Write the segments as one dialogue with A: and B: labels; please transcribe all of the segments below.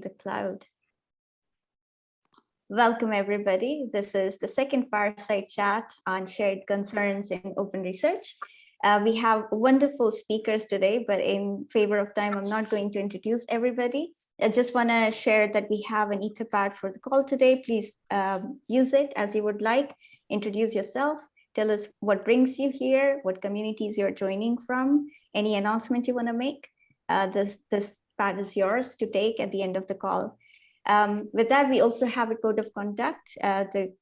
A: the cloud. Welcome, everybody. This is the second fireside chat on shared concerns in open research. Uh, we have wonderful speakers today, but in favor of time, I'm not going to introduce everybody. I just want to share that we have an etherpad for the call today. Please um, use it as you would like. Introduce yourself. Tell us what brings you here, what communities you're joining from, any announcement you want to make. Uh, this, this pad is yours to take at the end of the call. Um, with that, we also have a code of conduct. Uh, the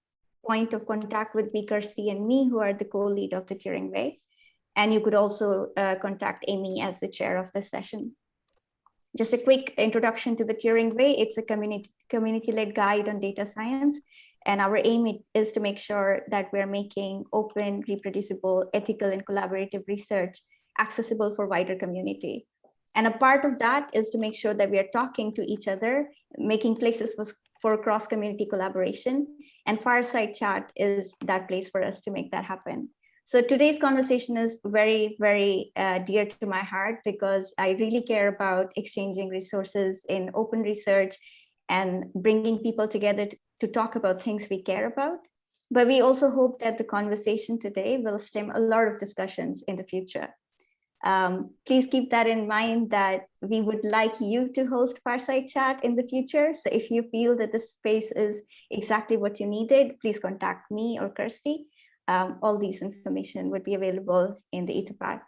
A: point of contact would be Kirsty and me, who are the co-lead of the Turing Way. And you could also uh, contact Amy as the chair of the session. Just a quick introduction to the Turing Way. It's a community community-led guide on data science. And our aim is to make sure that we're making open, reproducible, ethical, and collaborative research accessible for wider community. And a part of that is to make sure that we are talking to each other, making places for, cross-community collaboration. And Fireside Chat is that place for us to make that happen. So today's conversation is very, very uh, dear to my heart because I really care about exchanging resources in open research and bringing people together to talk about things we care about. But we also hope that the conversation today will stem a lot of discussions in the future. Um, please keep that in mind that we would like you to host Fireside Chat in the future. So if you feel that this space is exactly what you needed, please contact me or Kirsty. Um, all these information would be available in the Etherpad.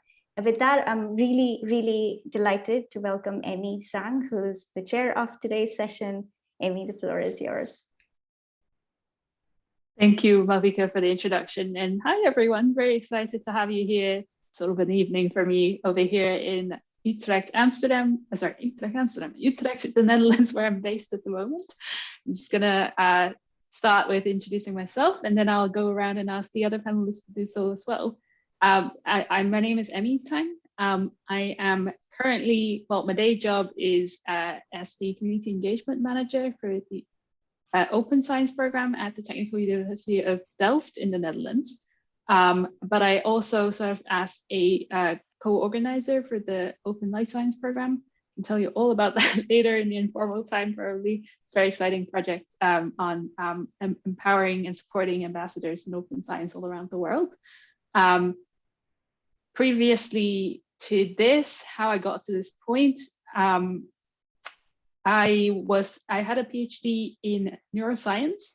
A: With that, I'm really, really delighted to welcome Emmy Tsang, who's the chair of today's session. Amy, the floor is yours.
B: Thank you, Malvika, for the introduction. And hi, everyone. Very excited to have you here. Sort of an evening for me over here in Utrecht, Amsterdam. Uh, sorry, Utrecht, Amsterdam. Utrecht, the Netherlands, where I'm based at the moment. I'm just going to uh, start with introducing myself, and then I'll go around and ask the other panelists to do so as well. Um, I, I, my name is Emmy Tsang. Um, I am currently, well, my day job is uh, as the Community Engagement Manager for the uh, open science program at the Technical University of Delft in the Netherlands. Um, but I also serve as a uh, co-organizer for the Open Life Science program. I'll tell you all about that later in the informal time probably. It's a very exciting project um, on um, empowering and supporting ambassadors in open science all around the world. Um, previously to this, how I got to this point, um, I was I had a PhD in neuroscience,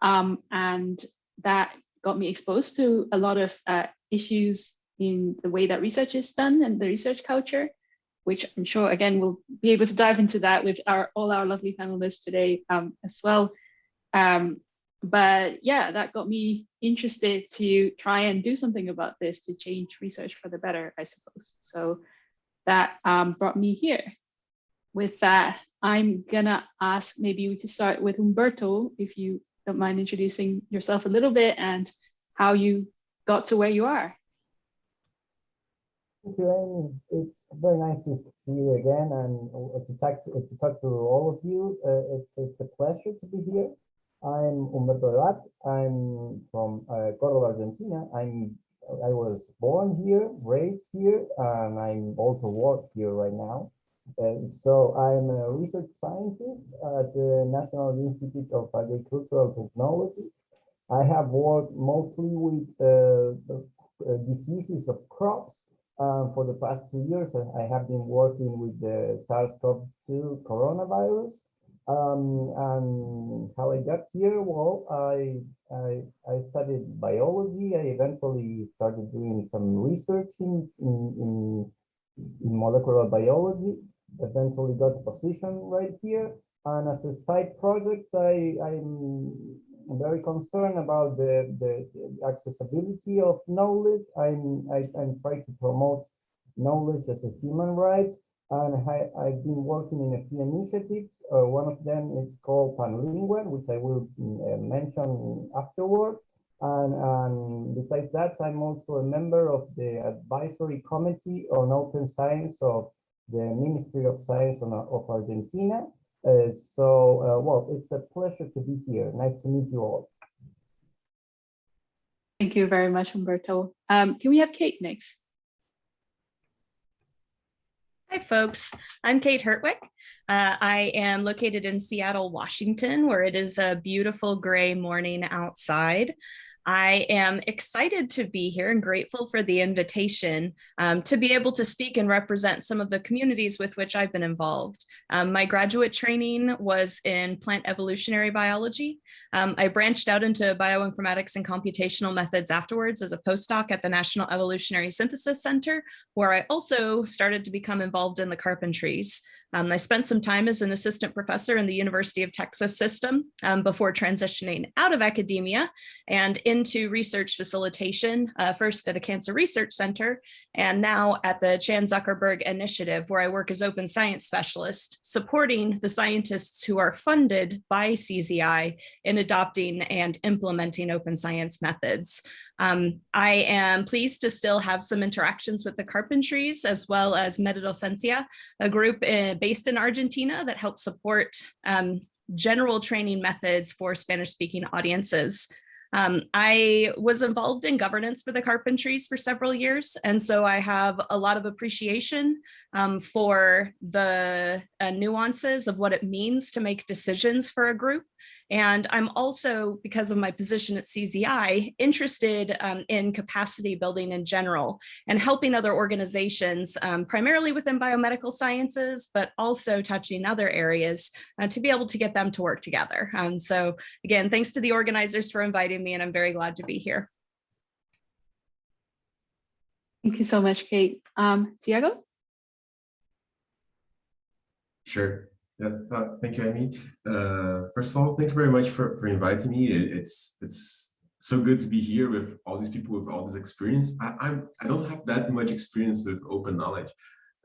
B: um, and that got me exposed to a lot of uh, issues in the way that research is done and the research culture, which I'm sure again we'll be able to dive into that with our all our lovely panelists today um, as well. Um, but yeah, that got me interested to try and do something about this to change research for the better, I suppose. So that um, brought me here. With that, I'm gonna ask, maybe we could start with Humberto, if you don't mind introducing yourself a little bit and how you got to where you are.
C: Thank you, Amy. It's very nice to see you again and to talk to, to, talk to all of you. Uh, it's, it's, a pleasure to be here. I'm Humberto Debat. I'm from uh, Cordoba, Argentina. I'm I was born here, raised here, and I'm also work here right now. Uh, so I'm a research scientist at the National Institute of Agricultural Technology. I have worked mostly with uh, uh, diseases of crops. Uh, for the past two years, I have been working with the SARS-CoV-2 coronavirus. Um, and how I got here, well, I, I, I studied biology. I eventually started doing some research in, in, in molecular biology eventually got position right here. And as a side project, I, I'm very concerned about the, the, accessibility of knowledge. I'm, I, I'm trying to promote knowledge as a human right. And I, I've been working in a few initiatives. Uh, one of them is called Panlingual, which I will uh, mention afterwards. And, and, besides that, I'm also a member of the advisory committee on open science of the Ministry of Science of Argentina. Uh, so, uh, well, it's a pleasure to be here. Nice to meet you all.
B: Thank you very much, Humberto. Um, can we have Kate next?
D: Hi, folks. I'm Kate Hertweck. Uh, I am located in Seattle, Washington, where it is a beautiful gray morning outside. I am excited to be here and grateful for the invitation um, to be able to speak and represent some of the communities with which I've been involved. Um, my graduate training was in plant evolutionary biology. Um, I branched out into bioinformatics and computational methods afterwards as a postdoc at the National Evolutionary Synthesis Center, where I also started to become involved in the carpentries. Um, I spent some time as an assistant professor in the University of Texas system um, before transitioning out of academia and into research facilitation, uh, first at a cancer research center, and now at the Chan Zuckerberg Initiative, where I work as open science specialist, supporting the scientists who are funded by CZI in adopting and implementing open science methods. Um, I am pleased to still have some interactions with the Carpentries as well as Metadocencia, a group uh, based in Argentina that helps support um, general training methods for Spanish speaking audiences. Um, I was involved in governance for the Carpentries for several years, and so I have a lot of appreciation um, for the uh, nuances of what it means to make decisions for a group. And I'm also, because of my position at CZI, interested um, in capacity building in general and helping other organizations, um, primarily within biomedical sciences, but also touching other areas uh, to be able to get them to work together. Um, so again, thanks to the organizers for inviting me and I'm very glad to be here.
B: Thank you so much, Kate. Um, Tiago?
E: Sure. Yeah, uh, thank you, Amy. Uh, first of all, thank you very much for, for inviting me. It, it's it's so good to be here with all these people with all this experience. I, I'm I don't have that much experience with open knowledge.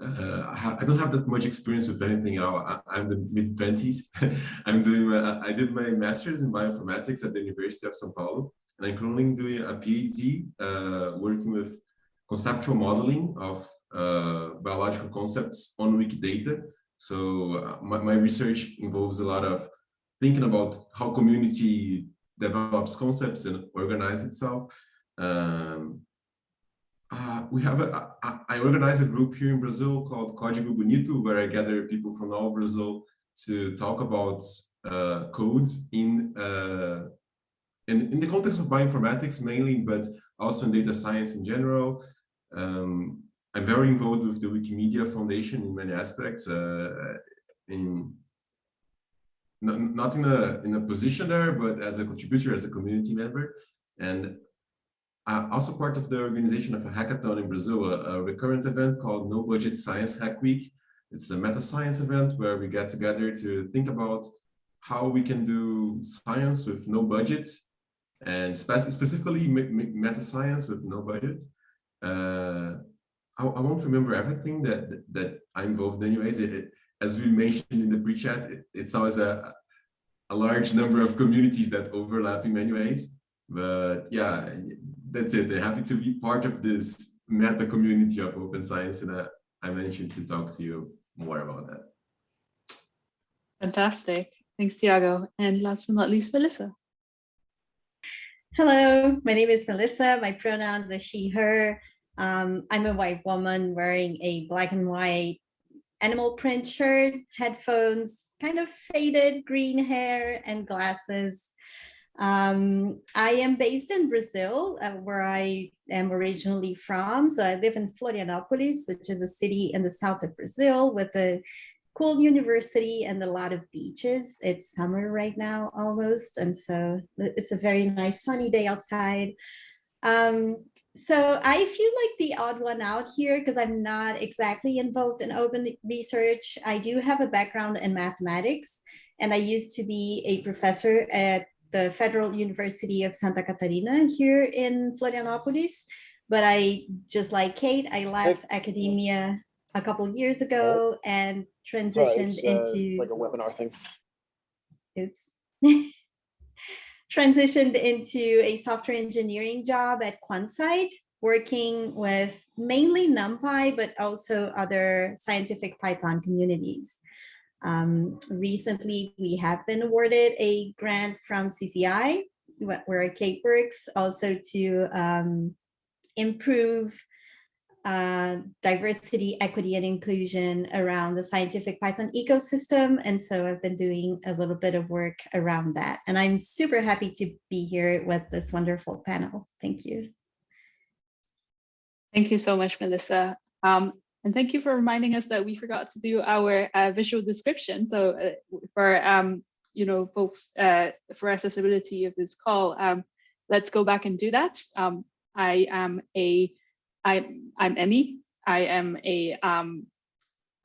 E: Uh, I, I, don't have that much experience with anything at all. I, am the mid twenties. I'm doing my, I did my master's in bioinformatics at the University of São Paulo, and I'm currently doing a PhD uh, working with conceptual modeling of uh, biological concepts on Wikidata so uh, my, my research involves a lot of thinking about how community develops concepts and organize itself. Um, uh, we have a, I, I organize a group here in Brazil called Código Bonito, where I gather people from all Brazil to talk about uh, codes in, uh, in, in the context of bioinformatics mainly, but also in data science in general. Um, I'm very involved with the Wikimedia Foundation in many aspects. Uh, in not, not in a in a position there, but as a contributor, as a community member, and I'm also part of the organization of a hackathon in Brazil, a, a recurrent event called No Budget Science Hack Week. It's a meta science event where we get together to think about how we can do science with no budget and spe specifically meta science with no budget. Uh, I, I won't remember everything that that I'm involved in anyways. It, it, as we mentioned in the pre-chat, it, it's always a, a large number of communities that overlap in many ways. But yeah, that's it. I'm happy to be part of this meta community of open science and uh, I'm anxious to talk to you more about that.
B: Fantastic. Thanks, Tiago. And last but not least, Melissa.
F: Hello, my name is Melissa. My pronouns are she, her. Um, I'm a white woman wearing a black and white animal print shirt, headphones, kind of faded green hair and glasses. Um, I am based in Brazil, uh, where I am originally from. So I live in Florianopolis, which is a city in the south of Brazil with a cool university and a lot of beaches. It's summer right now almost. And so it's a very nice sunny day outside. Um, so I feel like the odd one out here because I'm not exactly involved in open research. I do have a background in mathematics and I used to be a professor at the Federal University of Santa Catarina here in Florianopolis. But I, just like Kate, I left academia a couple years ago and transitioned
G: Sorry, uh,
F: into
G: like a webinar thing.
F: Oops. transitioned into a software engineering job at Quansight, working with mainly NumPy, but also other scientific Python communities. Um, recently, we have been awarded a grant from CZI, where Kate works, also to um, improve uh, diversity, equity, and inclusion around the scientific Python ecosystem. And so I've been doing a little bit of work around that. And I'm super happy to be here with this wonderful panel. Thank you.
B: Thank you so much, Melissa. Um, and thank you for reminding us that we forgot to do our uh, visual description. So uh, for um, you know folks uh, for accessibility of this call, um, let's go back and do that. Um, I am a I I'm Emmy. I am a um,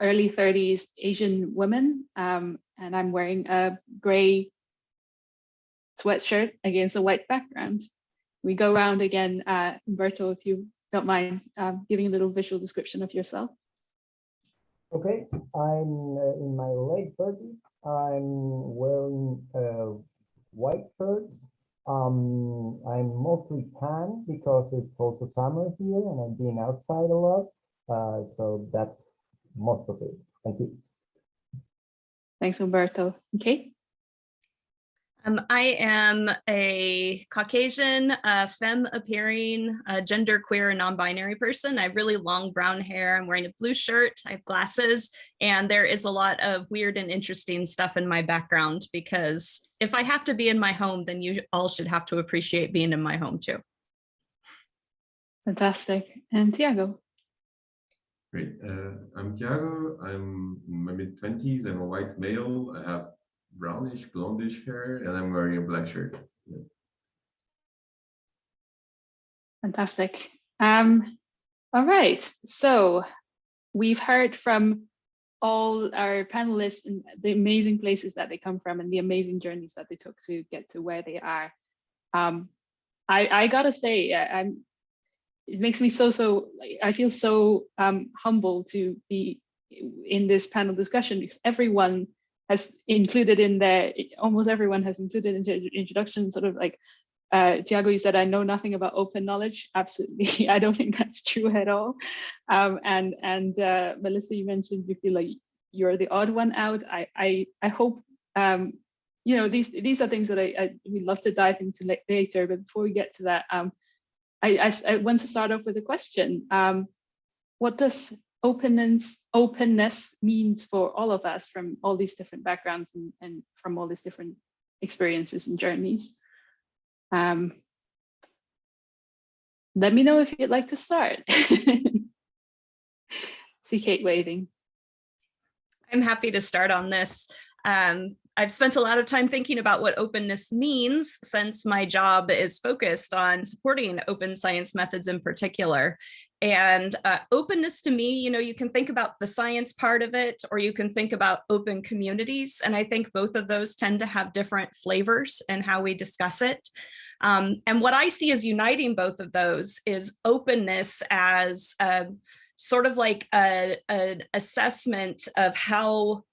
B: early 30s Asian woman, um, and I'm wearing a gray sweatshirt against a white background. We go around again, uh, Humberto, if you don't mind um, giving a little visual description of yourself.
C: Okay, I'm uh, in my late 30s. I'm wearing a white shirt. Um, I'm mostly tan because it's also summer here and I'm being outside a lot. Uh, so that's most of it. Thank you.
B: Thanks, Humberto. Okay.
D: Um, I am a Caucasian, uh, femme appearing, uh, gender queer and non-binary person. I have really long brown hair. I'm wearing a blue shirt. I have glasses and there is a lot of weird and interesting stuff in my background because if I have to be in my home, then you all should have to appreciate being in my home too.
B: Fantastic. And Tiago.
E: Great. Uh, I'm Tiago. I'm in my mid 20s. I'm a white male. I have brownish, blondish hair, and I'm wearing a black shirt. Yeah.
B: Fantastic. Um, all right, so we've heard from all our panelists and the amazing places that they come from and the amazing journeys that they took to get to where they are. Um, I, I gotta say, I, I'm, it makes me so, so, I feel so um, humble to be in this panel discussion because everyone has included in there, almost everyone has included in the introduction, sort of like, uh, Tiago, you said, I know nothing about open knowledge. Absolutely, I don't think that's true at all. Um, and and uh, Melissa, you mentioned you feel like you're the odd one out. I I, I hope, um, you know, these these are things that I, I would love to dive into later. But before we get to that, um, I, I, I want to start off with a question. Um, what does openness openness means for all of us from all these different backgrounds and, and from all these different experiences and journeys. Um, let me know if you'd like to start. See Kate waving.
D: I'm happy to start on this. Um, I've spent a lot of time thinking about what openness means since my job is focused on supporting open science methods in particular. And uh, openness to me, you know, you can think about the science part of it, or you can think about open communities. And I think both of those tend to have different flavors in how we discuss it. Um, and what I see as uniting both of those is openness as a, sort of like a, an assessment of how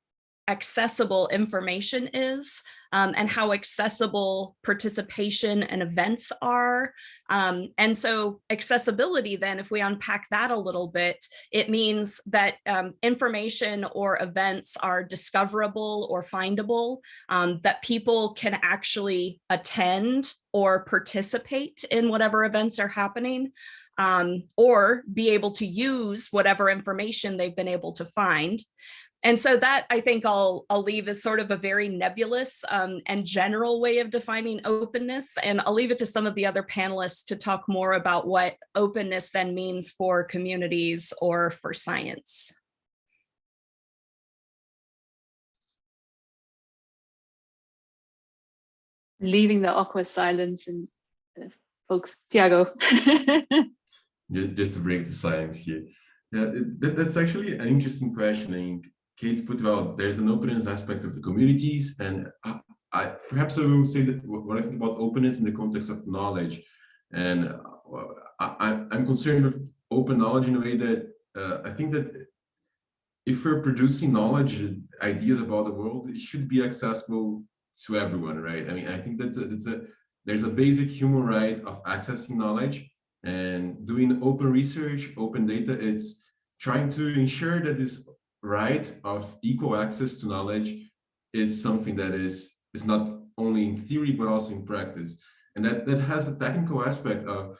D: accessible information is um, and how accessible participation and events are. Um, and so accessibility then, if we unpack that a little bit, it means that um, information or events are discoverable or findable, um, that people can actually attend or participate in whatever events are happening. Um, or be able to use whatever information they've been able to find. And so that I think I'll, I'll leave as sort of a very nebulous um, and general way of defining openness. And I'll leave it to some of the other panelists to talk more about what openness then means for communities or for science.
B: Leaving the awkward silence and uh, folks, Tiago.
E: Just to break the silence here. Yeah, that's actually an interesting question. Kate put well, there's an openness aspect of the communities, and I, I, perhaps I will say that what I think about openness in the context of knowledge, and uh, I, am concerned with open knowledge in a way that uh, I think that if we're producing knowledge, ideas about the world, it should be accessible to everyone, right? I mean, I think that's a, that's a there's a basic human right of accessing knowledge and doing open research, open data. It's trying to ensure that this right of equal access to knowledge is something that is is not only in theory but also in practice. And that that has a technical aspect of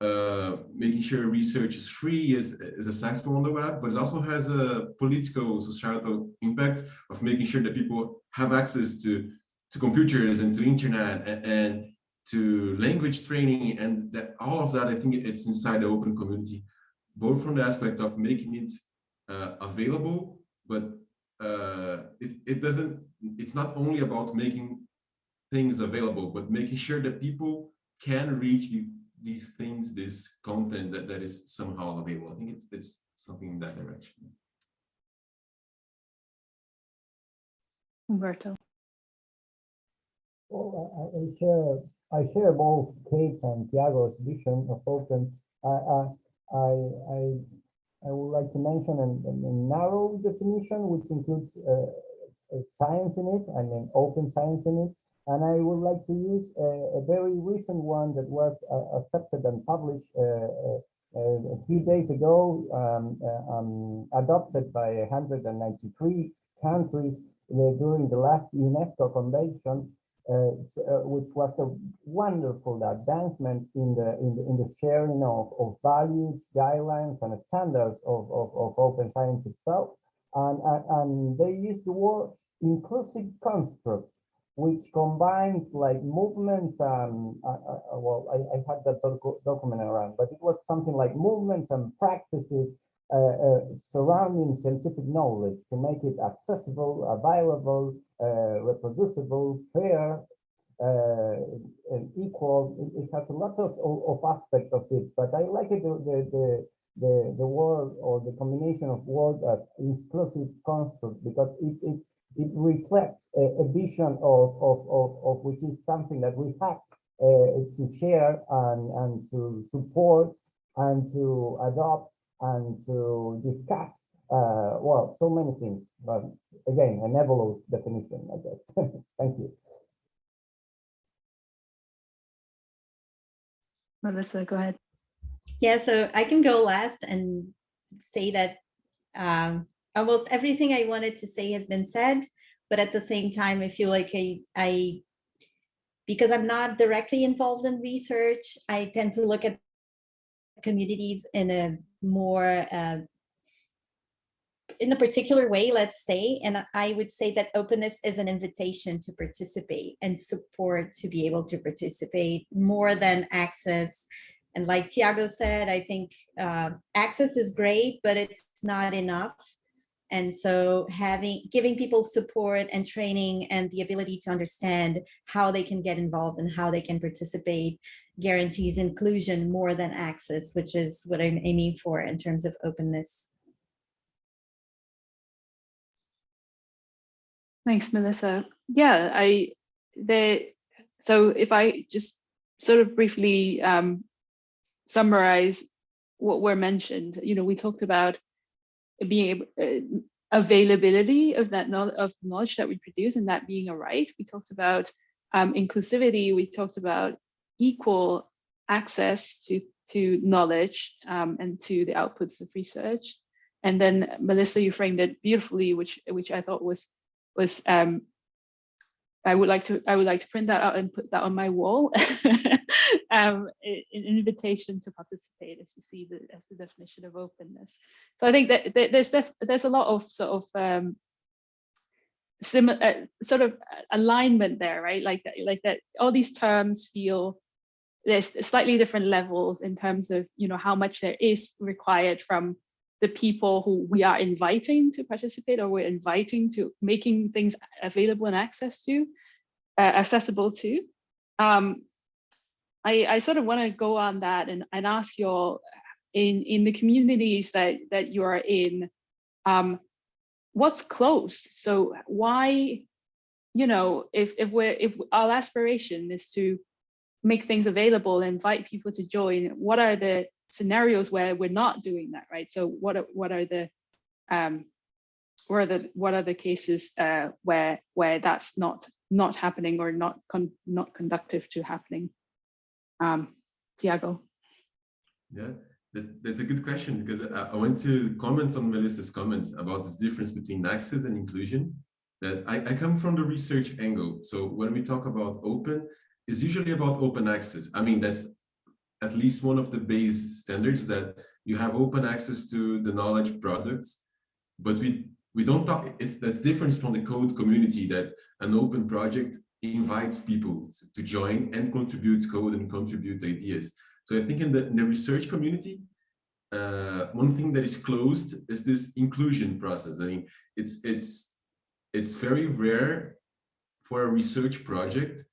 E: uh, making sure research is free is, is accessible on the web, but it also has a political, societal impact of making sure that people have access to, to computers and to internet and, and to language training and that all of that, I think it's inside the open community, both from the aspect of making it uh, available, but uh, it, it doesn't, it's not only about making things available, but making sure that people can reach the, these things, this content that, that is somehow available. I think it's, it's something in that direction.
B: Humberto.
C: Well, I, I share I share both Kate and Tiago's vision of open. I I I I, I would like to mention a, a narrow definition which includes uh, science in it, I mean open science in it, and I would like to use a, a very recent one that was uh, accepted and published uh, a few days ago, um, um, adopted by 193 countries during the last UNESCO convention uh, uh, which was a wonderful advancement in the in the, in the sharing of, of values, guidelines, and standards of, of, of open science itself. And, and, and they used the word inclusive construct, which combines like movements and uh, uh, well, I, I had that doc document around, but it was something like movements and practices uh, uh, surrounding scientific knowledge to make it accessible, available, reproducible, fair, and equal. It, it, has a lot of, of, of aspects of it, but I like it the, the, the, the word or the combination of words as inclusive construct because it, it, it reflects a, a vision of, of, of, of which is something that we have uh, to share and, and to support and to adopt and to discuss, uh, well, so many things, but again, a nebulous definition, I guess. Thank you.
B: Melissa, go ahead.
F: Yeah, so I can go last and say that um, almost everything I wanted to say has been said, but at the same time, I feel like I, I because I'm not directly involved in research, I tend to look at communities in a more uh, in a particular way, let's say, and I would say that openness is an invitation to participate and support to be able to participate more than access. And like Tiago said, I think uh, access is great, but it's not enough. And so having giving people support and training and the ability to understand how they can get involved and how they can participate guarantees inclusion more than access, which is what I'm aiming for in terms of openness.
B: Thanks, Melissa. Yeah, I the so if I just sort of briefly um, summarize what were mentioned, you know, we talked about being able, uh, availability of that of the knowledge that we produce and that being a right. We talked about um, inclusivity. We talked about equal access to, to knowledge um, and to the outputs of research. And then Melissa, you framed it beautifully, which which I thought was was um, I would like to I would like to print that out and put that on my wall. um, an invitation to participate, as you see the as the definition of openness. So I think that, there's there's a lot of sort of um, similar uh, sort of alignment there, right? Like that, like that. All these terms feel there's slightly different levels in terms of you know how much there is required from the people who we are inviting to participate or we're inviting to making things available and access to uh, accessible to. Um, I, I sort of want to go on that and, and ask you all in in the communities that that you are in um, what's close so why you know if if we're if our aspiration is to make things available invite people to join what are the scenarios where we're not doing that right? So what are what are the um what are the what are the cases uh where where that's not not happening or not con not conductive to happening? Um tiago
E: yeah that, that's a good question because I, I want to comment on melissa's comments about this difference between access and inclusion that I, I come from the research angle. So when we talk about open it's usually about open access. I mean, that's at least one of the base standards that you have open access to the knowledge products, but we we don't talk. It's that's different from the code community that an open project invites people to join and contribute code and contribute ideas. So I think in the, in the research community, uh, one thing that is closed is this inclusion process. I mean, it's it's it's very rare for a research project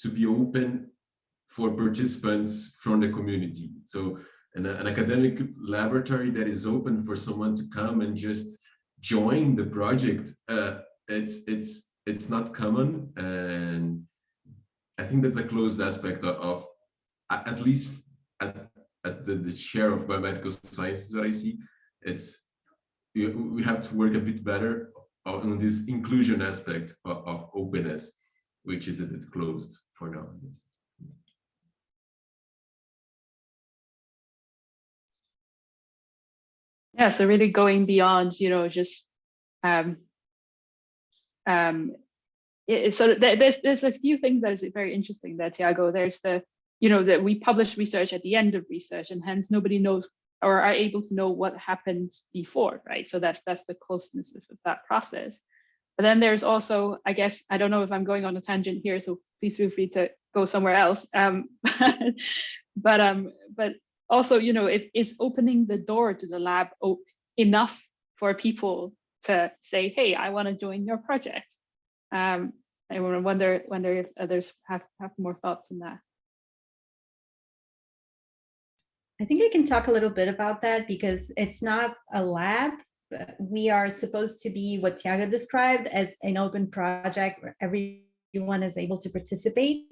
E: to be open for participants from the community. So an, an academic laboratory that is open for someone to come and just join the project, uh, it's it's it's not common, and I think that's a closed aspect of, at least at, at the, the share of biomedical sciences that I see. It's we, we have to work a bit better on this inclusion aspect of, of openness, which is a bit closed for now. Yes.
B: Yeah, so really going beyond, you know, just um, um, it, so there, there's there's a few things that is very interesting there, Tiago. There's the, you know, that we publish research at the end of research, and hence nobody knows or are able to know what happens before, right? So that's that's the closeness of that process. But then there's also, I guess, I don't know if I'm going on a tangent here, so please feel free to go somewhere else. Um, but um, but also, you know, if is opening the door to the lab enough for people to say, hey, I want to join your project. Um, I wonder wonder if others have, have more thoughts on that.
F: I think I can talk a little bit about that because it's not a lab. We are supposed to be what Tiago described as an open project where everyone is able to participate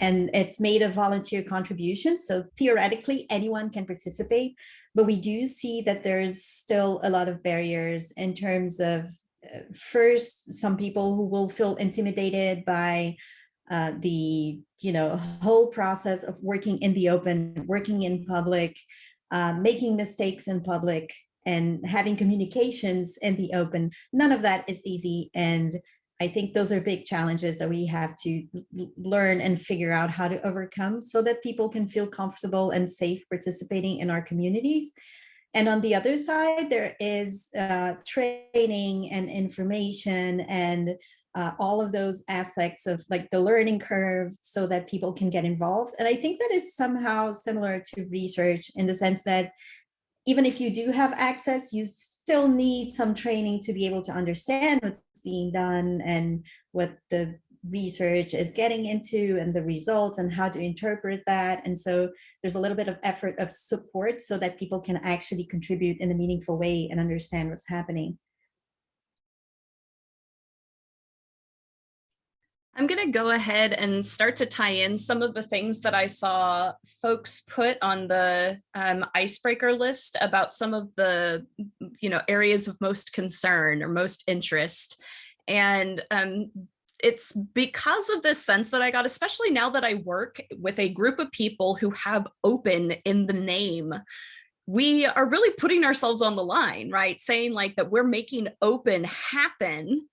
F: and it's made of volunteer contributions. So theoretically, anyone can participate, but we do see that there's still a lot of barriers in terms of uh, first, some people who will feel intimidated by uh, the you know whole process of working in the open, working in public, uh, making mistakes in public, and having communications in the open. None of that is easy, and I think those are big challenges that we have to learn and figure out how to overcome so that people can feel comfortable and safe participating in our communities. And on the other side, there is uh, training and information and uh, all of those aspects of like the learning curve so that people can get involved. And I think that is somehow similar to research in the sense that even if you do have access, you still need some training to be able to understand what's being done and what the research is getting into and the results and how to interpret that. And so there's a little bit of effort of support so that people can actually contribute in a meaningful way and understand what's happening.
D: I'm going to go ahead and start to tie in some of the things that I saw folks put on the um, icebreaker list about some of the, you know, areas of most concern or most interest. And um, it's because of this sense that I got, especially now that I work with a group of people who have open in the name, we are really putting ourselves on the line, right? Saying like that we're making open happen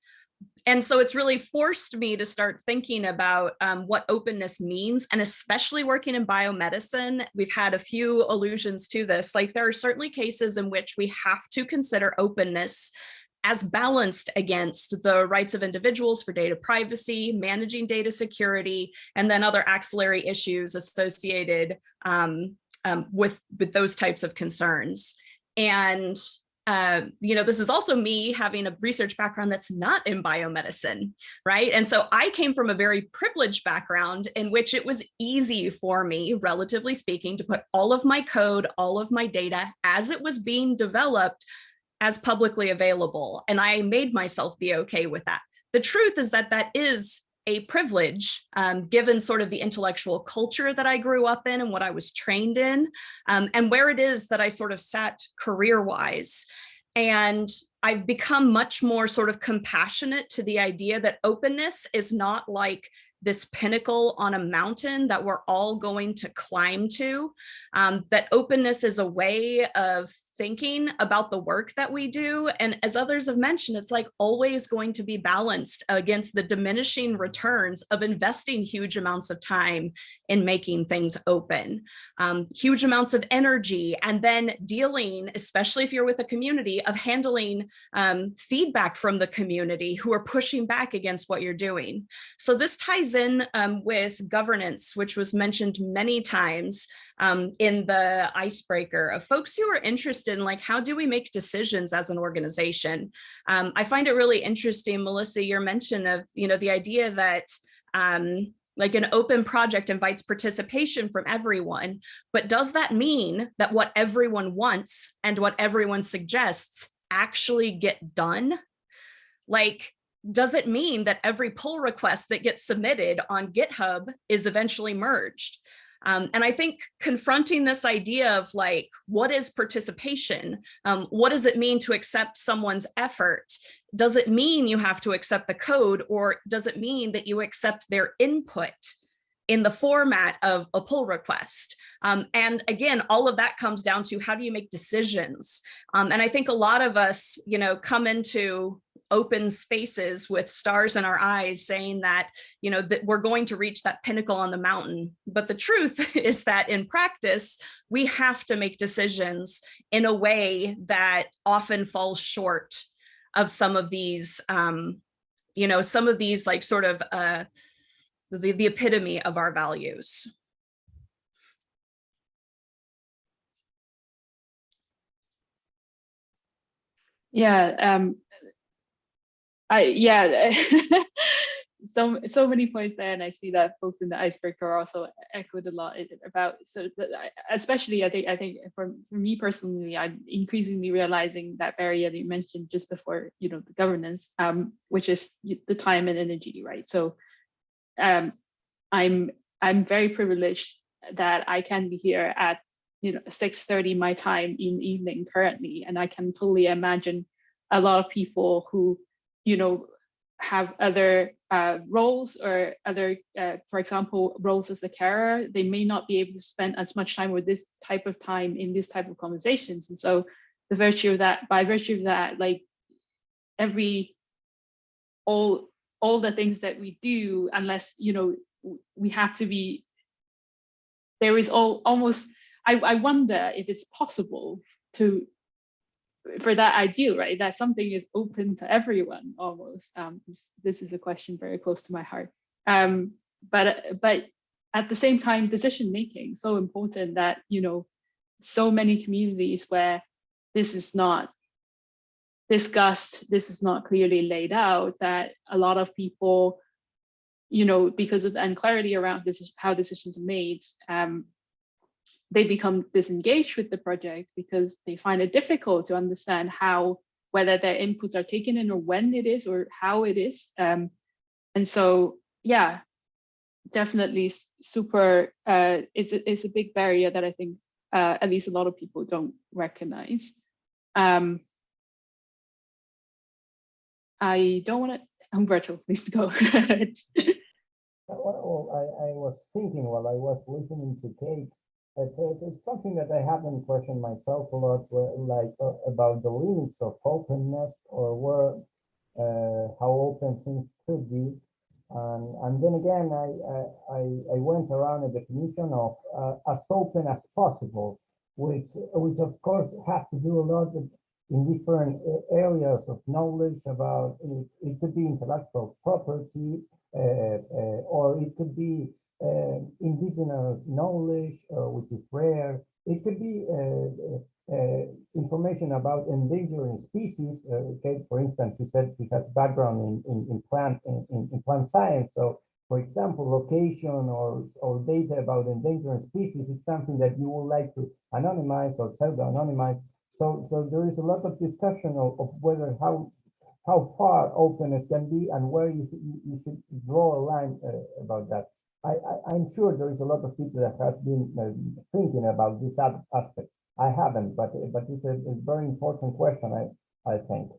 D: and so it's really forced me to start thinking about um, what openness means and especially working in biomedicine we've had a few allusions to this like there are certainly cases in which we have to consider openness as balanced against the rights of individuals for data privacy, managing data security, and then other axillary issues associated um, um, with, with those types of concerns. And uh, you know, this is also me having a research background that's not in biomedicine, right? And so I came from a very privileged background in which it was easy for me, relatively speaking, to put all of my code, all of my data as it was being developed as publicly available. And I made myself be okay with that. The truth is that that is a privilege um, given sort of the intellectual culture that I grew up in and what I was trained in um, and where it is that I sort of sat career wise. And I've become much more sort of compassionate to the idea that openness is not like this pinnacle on a mountain that we're all going to climb to, um, that openness is a way of thinking about the work that we do. And as others have mentioned, it's like always going to be balanced against the diminishing returns of investing huge amounts of time in making things open. Um, huge amounts of energy and then dealing, especially if you're with a community, of handling um, feedback from the community who are pushing back against what you're doing. So this ties in um, with governance, which was mentioned many times um, in the icebreaker of folks who are interested in like, how do we make decisions as an organization? Um, I find it really interesting, Melissa, your mention of, you know, the idea that um, like an open project invites participation from everyone, but does that mean that what everyone wants and what everyone suggests actually get done? Like, does it mean that every pull request that gets submitted on GitHub is eventually merged? Um, and I think confronting this idea of like, what is participation? Um, what does it mean to accept someone's effort? Does it mean you have to accept the code or does it mean that you accept their input? in the format of a pull request. Um, and again, all of that comes down to how do you make decisions? Um, and I think a lot of us, you know, come into open spaces with stars in our eyes saying that, you know, that we're going to reach that pinnacle on the mountain. But the truth is that in practice, we have to make decisions in a way that often falls short of some of these, um, you know, some of these like sort of uh, the, the epitome of our values.
B: Yeah, um, I yeah, so so many points there, and I see that folks in the icebreaker also echoed a lot about. So especially, I think I think for, for me personally, I'm increasingly realizing that barrier that you mentioned just before, you know, the governance, um, which is the time and energy, right? So, um, I'm I'm very privileged that I can be here at you know 6:30 my time in evening currently, and I can totally imagine a lot of people who you know, have other uh, roles or other, uh, for example, roles as a carer, they may not be able to spend as much time with this type of time in this type of conversations. And so the virtue of that, by virtue of that, like every, all, all the things that we do, unless, you know, we have to be, there is all almost, I, I wonder if it's possible to for that ideal, right? That something is open to everyone almost. Um, this, this, is a question very close to my heart. Um, but but at the same time, decision making so important that you know so many communities where this is not discussed, this is not clearly laid out, that a lot of people, you know, because of the unclarity around this, is how decisions are made, um, they become disengaged with the project because they find it difficult to understand how whether their inputs are taken in or when it is or how it is um, and so yeah definitely super uh, it's, a, it's a big barrier that i think uh, at least a lot of people don't recognize um, i don't want to Humberto, please go ahead.
C: well, I, I was thinking while I was listening to Kate it's, it's, something that I haven't questioned myself a lot, like uh, about the limits of openness or where uh, how open things could be. Um, and then again, I, I, I went around a definition of uh, as open as possible, which, which of course has to do a lot of, in different areas of knowledge about, it, it could be intellectual property, uh, uh, or it could be uh, indigenous knowledge, uh, which is rare. It could be uh, uh information about endangering species. for instance, she said she has background in, in, in plant in, in, plant science. So, for example, location or, or data about endangering species is something that you would like to anonymize or pseudo-anonymize. So, so there is a lot of discussion of, of whether how how far openness can be and where you, you, you should draw a line uh, about that. I, am sure there is a lot of people that has been uh, thinking about this aspect. I haven't, but but it's a, a very important question. I I think.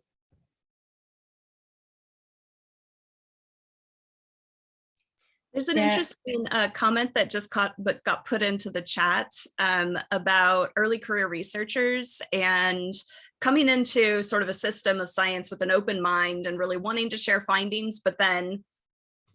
D: There's an yeah. interesting uh, comment that just caught but got put into the chat um, about early career researchers and coming into sort of a system of science with an open mind and really wanting to share findings, but then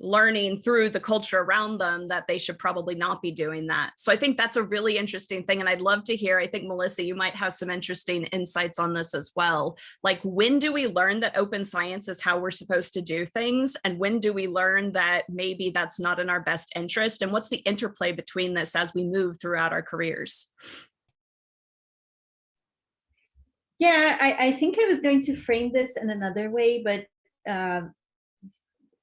D: learning through the culture around them that they should probably not be doing that. So I think that's a really interesting thing. And I'd love to hear, I think Melissa, you might have some interesting insights on this as well. Like when do we learn that open science is how we're supposed to do things? And when do we learn that maybe that's not in our best interest? And what's the interplay between this as we move throughout our careers?
F: Yeah, I, I think I was going to frame this in another way, but uh,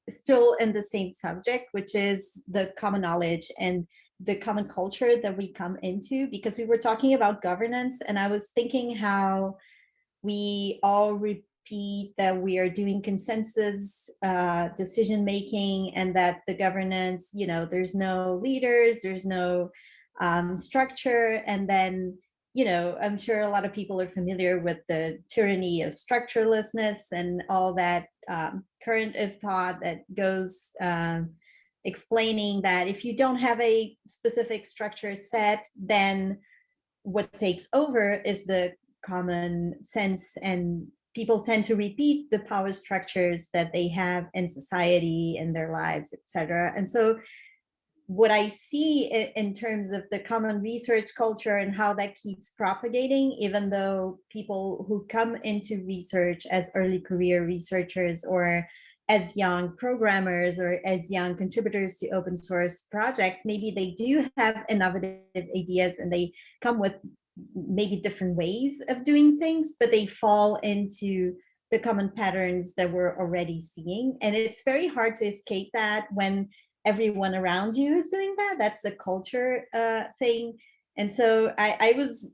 F: still in the same subject, which is the common knowledge and the common culture that we come into, because we were talking about governance and I was thinking how we all repeat that we are doing consensus uh, decision making and that the governance, you know, there's no leaders, there's no um, structure, and then you know, I'm sure a lot of people are familiar with the tyranny of structurelessness and all that um, current of thought that goes um, explaining that if you don't have a specific structure set, then what takes over is the common sense and people tend to repeat the power structures that they have in society in their lives, etc. And so what I see in terms of the common research culture and how that keeps propagating, even though people who come into research as early career researchers or as young programmers or as young contributors to open source projects, maybe they do have innovative ideas and they come with maybe different ways of doing things, but they fall into the common patterns that we're already seeing. And it's very hard to escape that when everyone around you is doing that. That's the culture uh, thing. And so I, I, was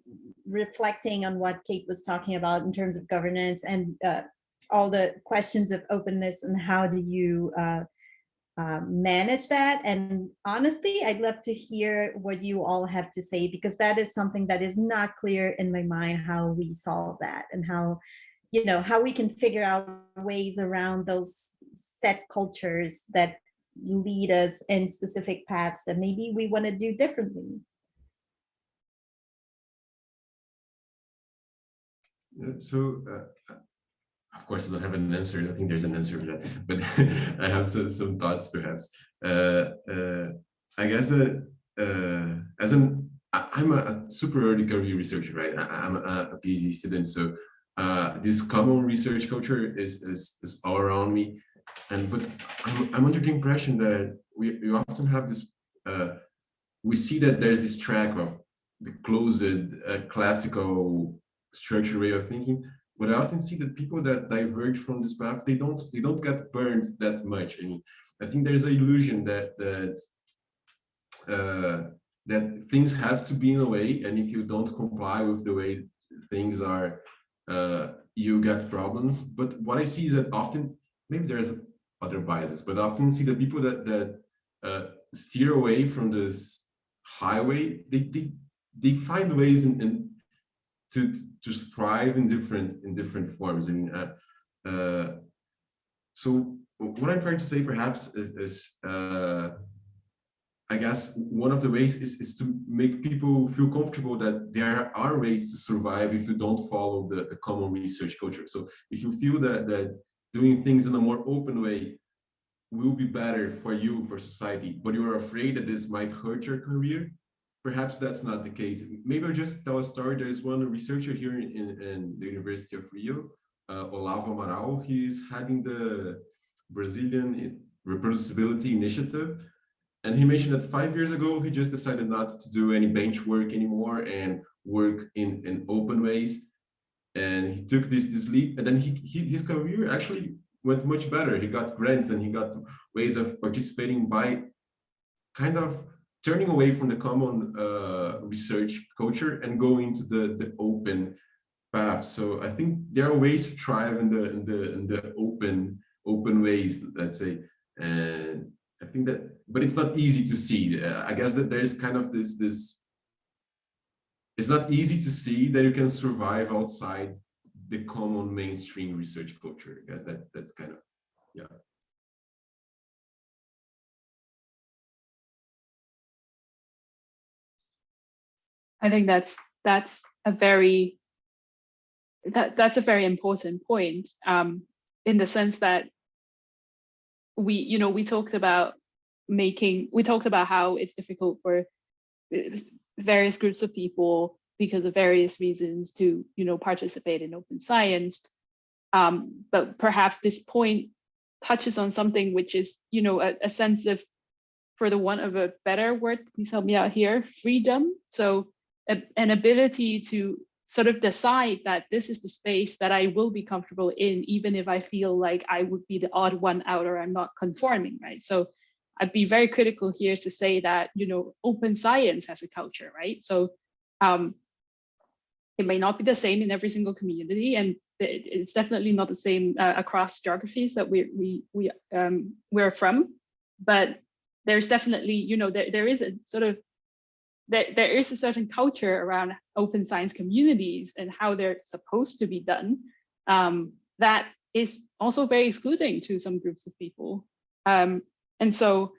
F: reflecting on what Kate was talking about in terms of governance and uh, all the questions of openness and how do you uh, um, manage that. And honestly, I'd love to hear what you all have to say because that is something that is not clear in my mind how we solve that and how you know how we can figure out ways around those set cultures that lead us in specific paths that maybe we want to do differently.
E: So, uh, of course, I don't have an answer. I think there's an answer for that, but I have some, some thoughts perhaps. Uh, uh, I guess that uh, as an, I'm a, super early career researcher, right? I, am a, a, PhD student, so uh, this common research culture is, is, is all around me and but I'm, I'm under the impression that we, we often have this uh, we see that there's this track of the closed uh, classical structured way of thinking but I often see that people that diverge from this path they don't they don't get burned that much. I mean I think there's an illusion that that uh, that things have to be in a way and if you don't comply with the way things are uh, you get problems. But what I see is that often maybe there's other biases, but I often see the people that that uh, steer away from this highway, they they, they find ways in, in to to thrive in different in different forms. I mean, uh, uh, so what I'm trying to say perhaps is, is uh, I guess one of the ways is, is to make people feel comfortable that there are ways to survive if you don't follow the, the common research culture. So if you feel that that doing things in a more open way will be better for you, for society, but you're afraid that this might hurt your career, perhaps that's not the case. Maybe I'll just tell a story. There's one researcher here in, in the University of Rio, uh, Olavo Amaral. He's heading the Brazilian Reproducibility Initiative. And he mentioned that five years ago, he just decided not to do any bench work anymore and work in, in open ways and he took this this leap and then he, he, his career actually went much better. He got grants and he got ways of participating by kind of turning away from the common uh, research culture and going into the the open path. So i think there are ways to thrive in the in the in the open open ways let's say. And i think that but it's not easy to see. Uh, i guess that there's kind of this this it's not easy to see that you can survive outside the common mainstream research culture. I guess that that's kind of yeah.
B: I think that's that's a very that that's a very important point um, in the sense that we, you know, we talked about making, we talked about how it's difficult for various groups of people because of various reasons to, you know, participate in open science. Um, but perhaps this point touches on something which is, you know, a, a sense of, for the want of a better word, please help me out here, freedom. So a, an ability to sort of decide that this is the space that I will be comfortable in, even if I feel like I would be the odd one out or I'm not conforming, right? So I'd be very critical here to say that, you know, open science has a culture, right? So um, it may not be the same in every single community and it's definitely not the same uh, across geographies that we, we, we, um, we're from, but there's definitely, you know, there, there is a sort of there, there is a certain culture around open science communities and how they're supposed to be done um, that is also very excluding to some groups of people. Um, and so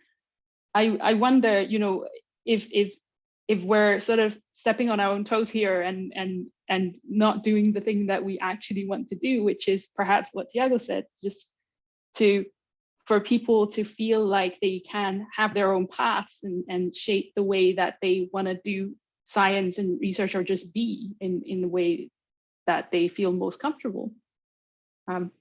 B: I, I wonder, you know, if, if, if we're sort of stepping on our own toes here and, and, and not doing the thing that we actually want to do, which is perhaps what Tiago said, just to for people to feel like they can have their own paths and, and shape the way that they want to do science and research or just be in, in the way that they feel most comfortable. Um,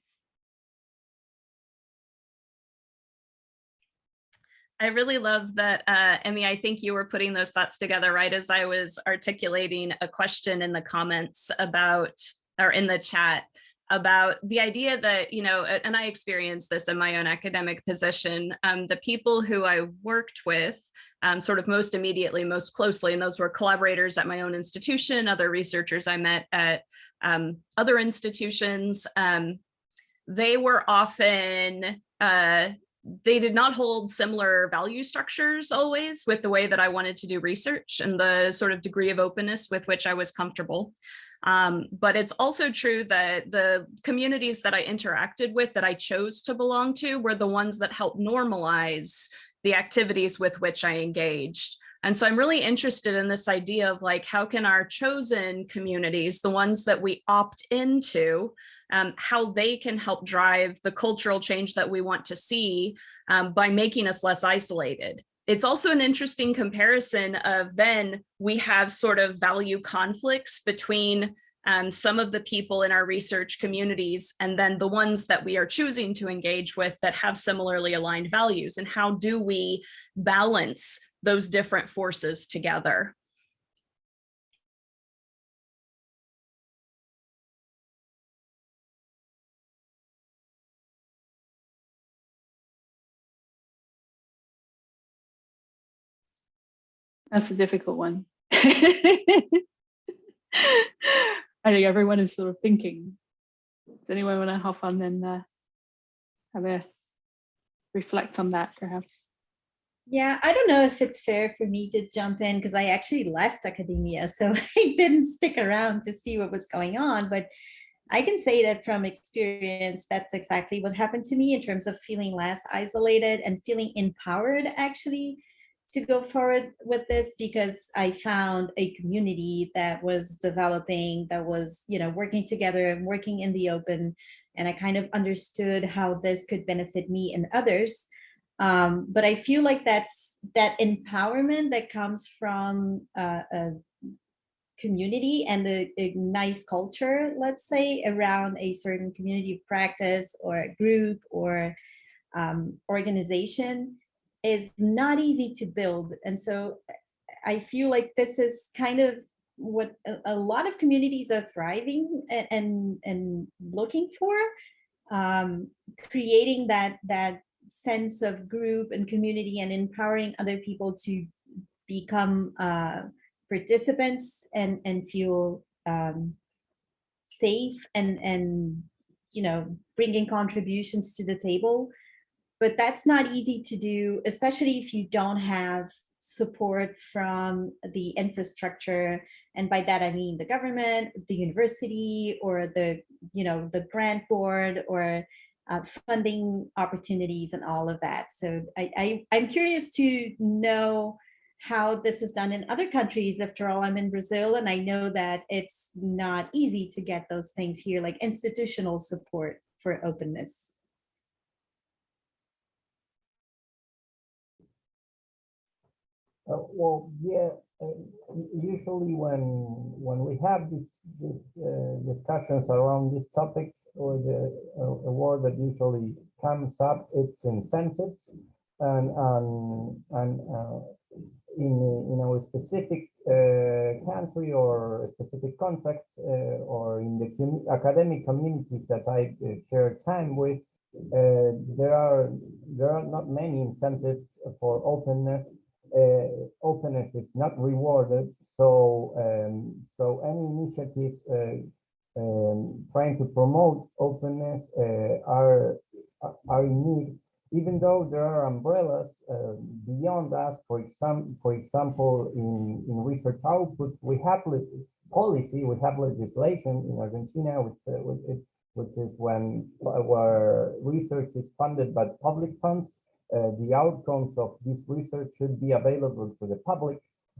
D: I really love that, uh, Emmy, I think you were putting those thoughts together right as I was articulating a question in the comments about, or in the chat, about the idea that, you know, and I experienced this in my own academic position, um, the people who I worked with um, sort of most immediately, most closely, and those were collaborators at my own institution, other researchers I met at um, other institutions, um, they were often uh, they did not hold similar value structures always with the way that I wanted to do research and the sort of degree of openness with which I was comfortable. Um, but it's also true that the communities that I interacted with that I chose to belong to were the ones that helped normalize the activities with which I engaged. And so I'm really interested in this idea of like, how can our chosen communities, the ones that we opt into, um, how they can help drive the cultural change that we want to see um, by making us less isolated. It's also an interesting comparison of then we have sort of value conflicts between um, some of the people in our research communities and then the ones that we are choosing to engage with that have similarly aligned values and how do we balance those different forces together.
B: That's a difficult one. I think everyone is sort of thinking. Does anyone want to hop on and uh, have a reflect on that perhaps?
F: Yeah, I don't know if it's fair for me to jump in because I actually left academia, so I didn't stick around to see what was going on. But I can say that from experience, that's exactly what happened to me in terms of feeling less isolated and feeling empowered actually to go forward with this because I found a community that was developing, that was, you know, working together and working in the open. And I kind of understood how this could benefit me and others. Um, but I feel like that's that empowerment that comes from uh, a community and a, a nice culture, let's say, around a certain community of practice or a group or um, organization is not easy to build. And so I feel like this is kind of what a, lot of communities are thriving and, and, and looking for, um, creating that, that sense of group and community and empowering other people to become uh, participants and, and feel um, safe and, and, you know, bringing contributions to the table but that's not easy to do, especially if you don't have support from the infrastructure. And by that, I mean the government, the university, or the, you know, the grant board or uh, funding opportunities and all of that. So I, I, I'm curious to know how this is done in other countries. After all, I'm in Brazil and I know that it's not easy to get those things here, like institutional support for openness.
C: Uh, well, yeah. Uh, usually, when when we have this uh, discussions around these topics, or the uh, that usually comes up, it's incentives, and um, and uh, in in our specific uh, country or specific context, or in the com academic communities that I share time with, there are there are not many incentives for openness uh, openness is not rewarded. So, um, so any initiatives uh, um, trying to promote openness uh, are are in need, even though there are umbrellas uh, beyond us. For example, for example, in in research output, we have policy, we have legislation in Argentina, which uh, which, which is when where research is funded by public funds uh, the outcomes of this research should be available to the public.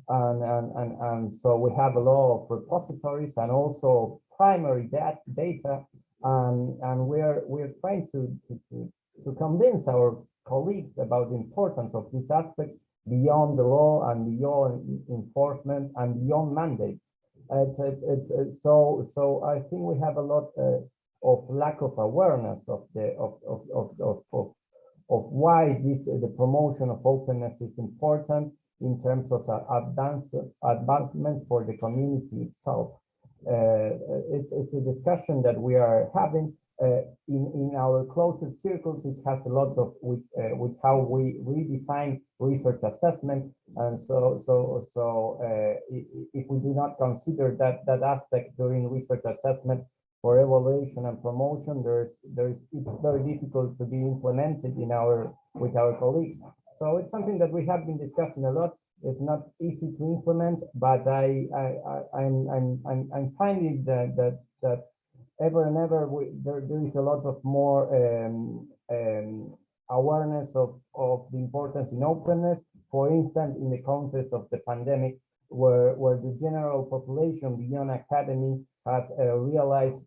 C: And, and, and, and so we have a lot of repositories and also primary dat data. And, and we're, we're trying to, to, to convince our colleagues about the importance of this aspect beyond the law and beyond enforcement and beyond mandate. It's, it's, it's, so, so I think we have a lot uh, of lack of awareness of the of of of, of, of why this, the promotion of openness is important in terms of uh, advance, advancements for the community itself. Uh, it, it's a discussion that we are having uh, in, in our closed circles. It has a lot of with, uh, with how we redesign research assessment. And so, so, so uh, if we do not consider that, that aspect during research assessment, for evaluation and promotion, there's there's it's very difficult to be implemented in our with our colleagues. So it's something that we have been discussing a lot. It's not easy to implement, but I I, I am I'm, I'm I'm finding that that that ever and ever we, there there is a lot of more um, um, awareness of of the importance in openness. For instance, in the context of the pandemic, where where the general population beyond academy has uh, realized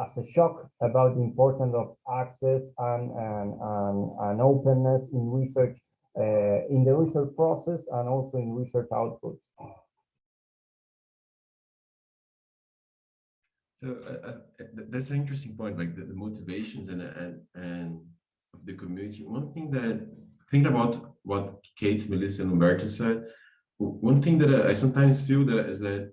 C: as a shock about the importance of access and, and, and, and openness in research, uh, in the research process and also in research outputs.
E: So uh, uh that's an interesting point, like the, the motivations and, and, and of the community. One thing that, think about what Kate, Melissa, and Humberto said, one thing that I sometimes feel that is that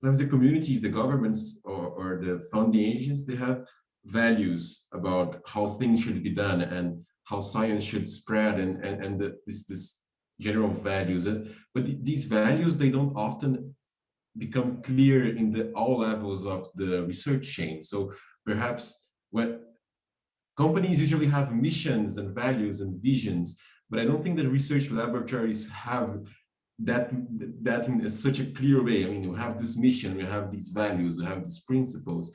E: sometimes the communities, the governments, or, or the funding agents, they have values about how things should be done and how science should spread and, and, and the, this, this general values. But th these values, they don't often become clear in the all levels of the research chain. So perhaps when companies usually have missions and values and visions, but I don't think that research laboratories have that that in such a clear way. I mean, you have this mission, we have these values, we have these principles,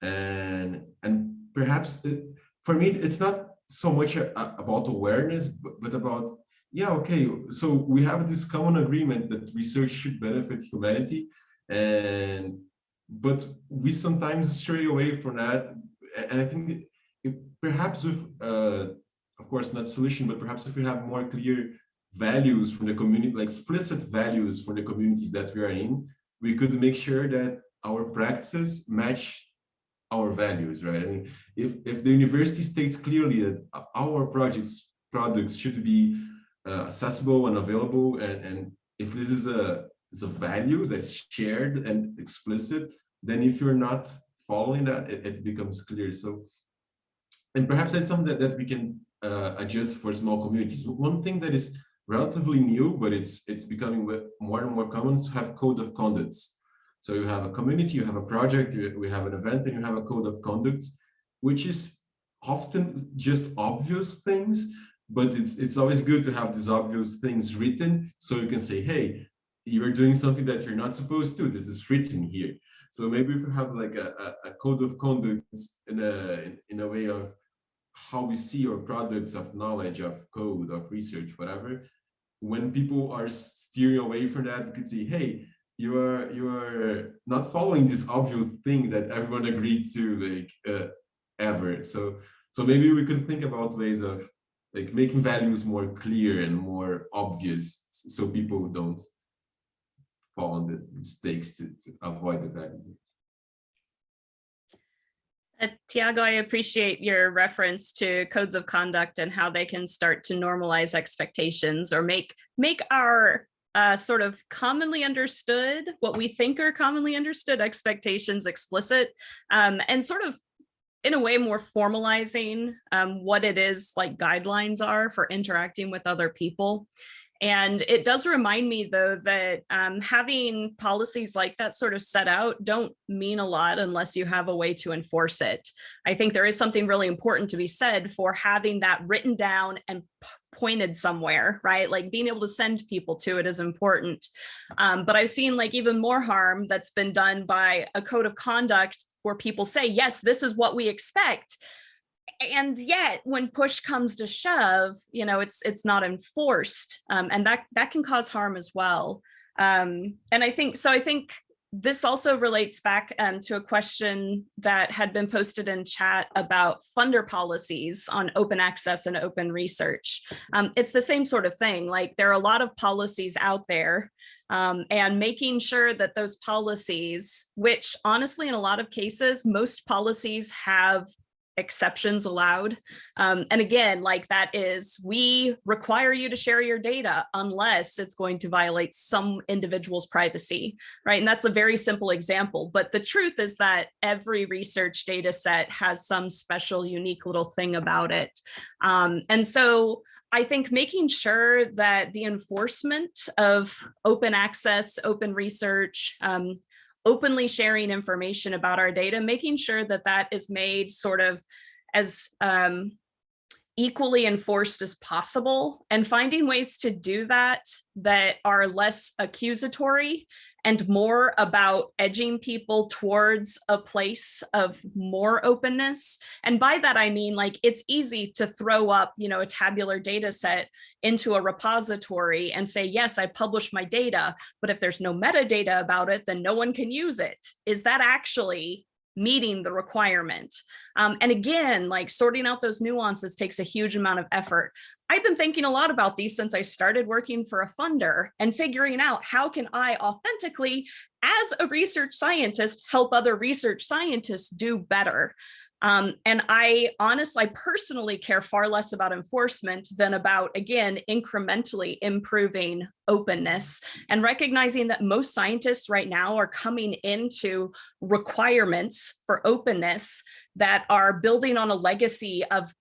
E: and and perhaps it, for me, it's not so much a, a, about awareness, but, but about yeah, okay. So we have this common agreement that research should benefit humanity, and but we sometimes stray away from that, and I think it, perhaps with uh, of course not solution, but perhaps if we have more clear values from the community, like explicit values for the communities that we are in, we could make sure that our practices match our values, right? I mean, if, if the university states clearly that our projects, products should be uh, accessible and available, and, and if this is a, is a value that's shared and explicit, then if you're not following that, it, it becomes clear. So, and perhaps that's something that, that we can uh, adjust for small communities. One thing that is relatively new, but it's it's becoming more and more common to have code of conducts. So you have a community, you have a project, you, we have an event, and you have a code of conduct, which is often just obvious things, but it's it's always good to have these obvious things written so you can say, hey, you're doing something that you're not supposed to. This is written here. So maybe if you have like a, a, a code of conduct in a in a way of how we see our products of knowledge, of code, of research, whatever, when people are steering away from that, you could say, hey, you are you are not following this obvious thing that everyone agreed to like uh, ever. So so maybe we could think about ways of like making values more clear and more obvious so people don't fall on the mistakes to, to avoid the values.
D: Uh, Tiago, I appreciate your reference to codes of conduct and how they can start to normalize expectations or make make our uh, sort of commonly understood, what we think are commonly understood expectations explicit um, and sort of in a way more formalizing um, what it is like guidelines are for interacting with other people. And it does remind me though that um, having policies like that sort of set out don't mean a lot unless you have a way to enforce it. I think there is something really important to be said for having that written down and pointed somewhere, right? Like being able to send people to it is important. Um, but I've seen like even more harm that's been done by a code of conduct where people say, yes, this is what we expect and yet when push comes to shove you know it's it's not enforced um, and that that can cause harm as well um, and i think so i think this also relates back um, to a question that had been posted in chat about funder policies on open access and open research. Um, it's the same sort of thing, like there are a lot of policies out there um, and making sure that those policies, which honestly, in a lot of cases, most policies have exceptions allowed. Um, and again, like that is, we require you to share your data unless it's going to violate some individual's privacy, right? And that's a very simple example. But the truth is that every research data set has some special unique little thing about it. Um, and so I think making sure that the enforcement of open access, open research, um, openly sharing information about our data, making sure that that is made sort of as um, equally enforced as possible and finding ways to do that that are less accusatory and more about edging people towards a place of more openness. And by that, I mean, like, it's easy to throw up, you know, a tabular data set into a repository and say, yes, I published my data, but if there's no metadata about it, then no one can use it. Is that actually meeting the requirement. Um, and again, like sorting out those nuances takes a huge amount of effort. I've been thinking a lot about these since I started working for a funder and figuring out how can I authentically, as a research scientist, help other research scientists do better. Um, and I honestly, I personally care far less about enforcement than about, again, incrementally improving openness and recognizing that most scientists right now are coming into requirements for openness that are building on a legacy of,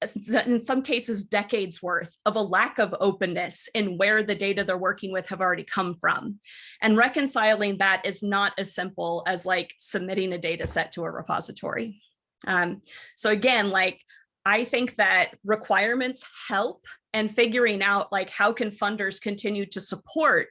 D: in some cases, decades worth of a lack of openness in where the data they're working with have already come from. And reconciling that is not as simple as like submitting a data set to a repository. Um, so again, like I think that requirements help and figuring out like how can funders continue to support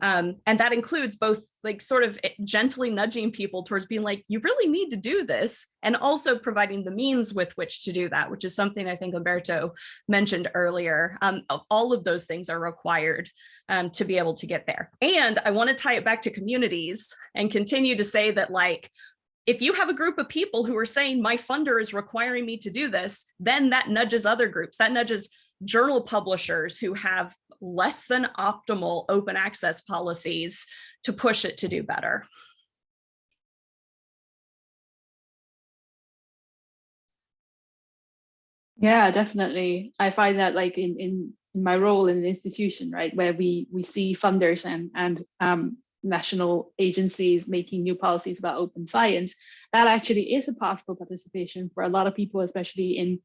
D: um, and that includes both like sort of eh, gently nudging people towards being like, you really need to do this, and also providing the means with which to do that, which is something I think Humberto mentioned earlier. Um, all of those things are required um, to be able to get there. And I want to tie it back to communities and continue to say that like, if you have a group of people who are saying my funder is requiring me to do this, then that nudges other groups, that nudges journal publishers who have less than optimal open access policies to push it to do better.
B: Yeah, definitely. I find that like in, in, in my role in the institution, right, where we we see funders and and um, national agencies making new policies about open science, that actually is a powerful participation for a lot of people, especially in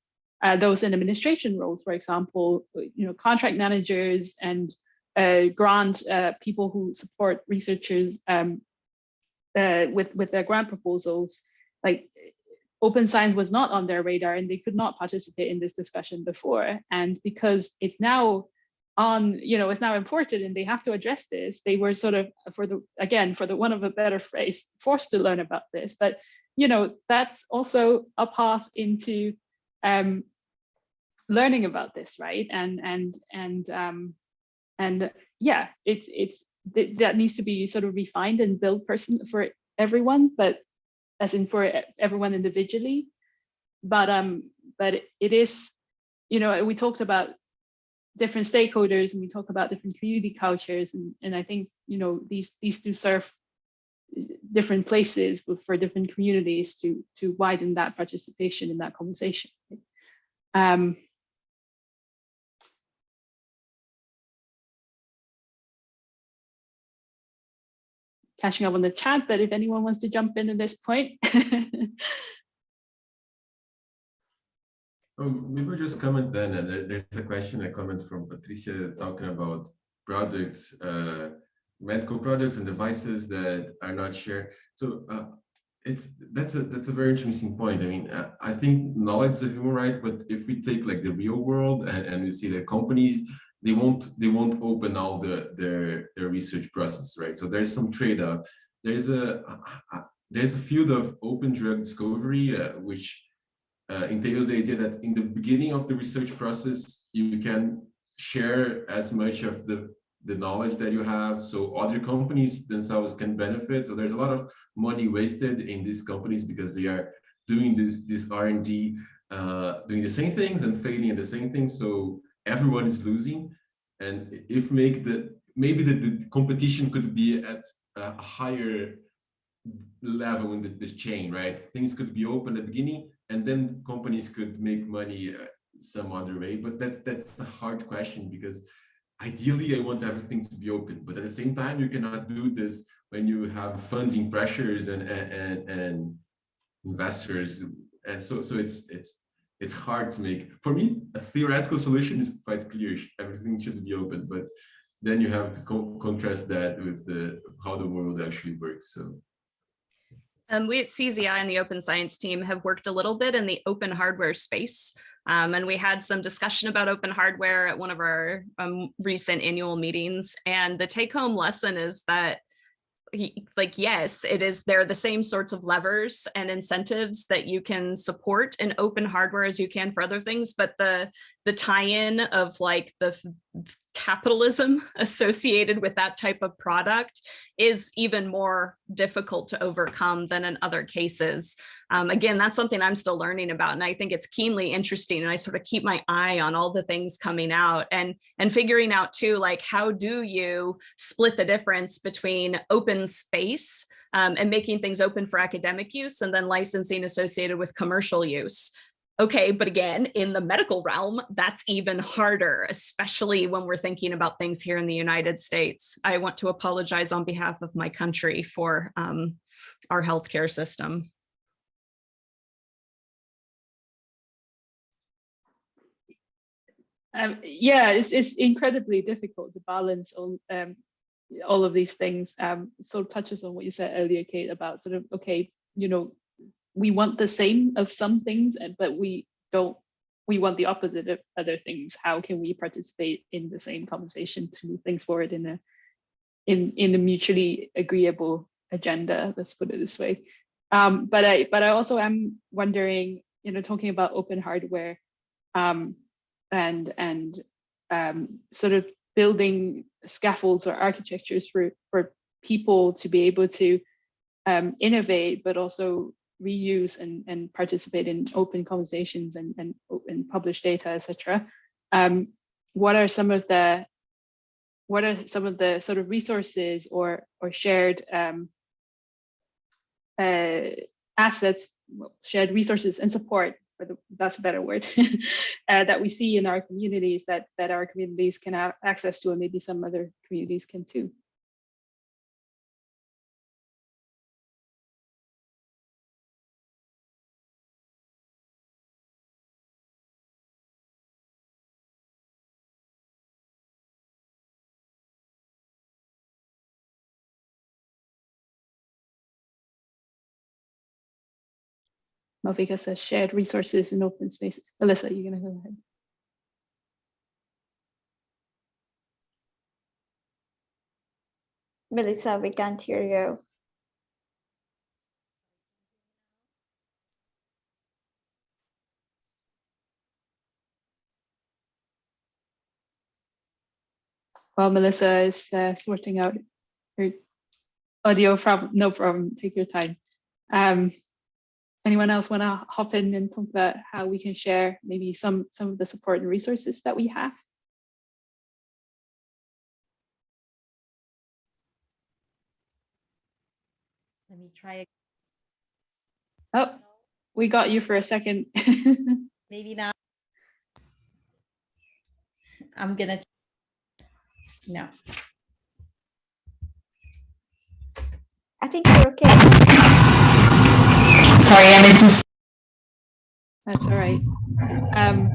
B: uh, those in administration roles, for example, you know, contract managers and uh, grant uh, people who support researchers um, uh, with with their grant proposals. Like open science was not on their radar, and they could not participate in this discussion before. And because it's now on, you know, it's now important, and they have to address this. They were sort of for the again for the one of a better phrase forced to learn about this, but you know that's also a path into um, learning about this, right? And and and um, and yeah, it's it's th that needs to be sort of refined and built person for everyone, but as in for everyone individually. But um, but it is, you know, we talked about different stakeholders and we talk about different community cultures and, and I think, you know, these, these do serve different places for different communities to, to widen that participation in that conversation. Um, catching up on the chat, but if anyone wants to jump in at this point.
E: Um, maybe we'll just comment then, and there's a question, a comment from Patricia talking about products, uh, medical products and devices that are not shared. So uh, it's that's a that's a very interesting point. I mean, uh, I think knowledge is a human right, but if we take like the real world and, and we see that companies they won't they won't open all the their their research process, right? So there's some trade-off. There's a uh, there's a field of open drug discovery uh, which uh, entails the idea that in the beginning of the research process, you can share as much of the, the knowledge that you have so other companies themselves can benefit. So there's a lot of money wasted in these companies because they are doing this, this R&D, uh, doing the same things and failing at the same things. So everyone is losing. And if make the, maybe the, the competition could be at a higher level in the, this chain, right? Things could be open at the beginning and then companies could make money uh, some other way. But that's that's a hard question because ideally I want everything to be open, but at the same time you cannot do this when you have funding pressures and and and, and investors, and so so it's it's it's hard to make. For me, a theoretical solution is quite clear. Everything should be open, but then you have to co contrast that with the how the world actually works. So.
D: Um, we at CZI and the open science team have worked a little bit in the open hardware space. Um, and we had some discussion about open hardware at one of our um, recent annual meetings. And the take home lesson is that like, yes, it is, they're the same sorts of levers and incentives that you can support in open hardware as you can for other things, but the, the tie-in of like the capitalism associated with that type of product is even more difficult to overcome than in other cases. Um, again, that's something I'm still learning about, and I think it's keenly interesting. And I sort of keep my eye on all the things coming out and and figuring out too, like how do you split the difference between open space um, and making things open for academic use and then licensing associated with commercial use. Okay, but again, in the medical realm, that's even harder, especially when we're thinking about things here in the United States. I want to apologize on behalf of my country for um, our healthcare system.
B: Um, yeah, it's, it's incredibly difficult to balance all, um, all of these things. Um, sort of touches on what you said earlier, Kate, about sort of, okay, you know, we want the same of some things, but we don't, we want the opposite of other things. How can we participate in the same conversation to move things forward in a, in, in a mutually agreeable agenda, let's put it this way. Um, but I, but I also am wondering, you know, talking about open hardware um, and, and um, sort of building scaffolds or architectures for, for people to be able to um, innovate, but also reuse and, and participate in open conversations and, and, and publish data, etc. Um, what are some of the what are some of the sort of resources or or shared um, uh, assets, shared resources and support for the that's a better word uh, that we see in our communities that that our communities can have access to and maybe some other communities can too. Malvika says shared resources and open spaces. Alyssa, you're gonna go ahead.
A: Melissa, we can't hear you.
B: While Melissa is uh, sorting out her audio problem, no problem, take your time. Um, anyone else want to hop in and talk about how we can share maybe some some of the support and resources that we have?
F: Let me try again.
B: Oh, we got you for a second.
F: Maybe not. I'm gonna, no.
A: I think we're okay.
G: Sorry, I'm into
B: That's all right. Um,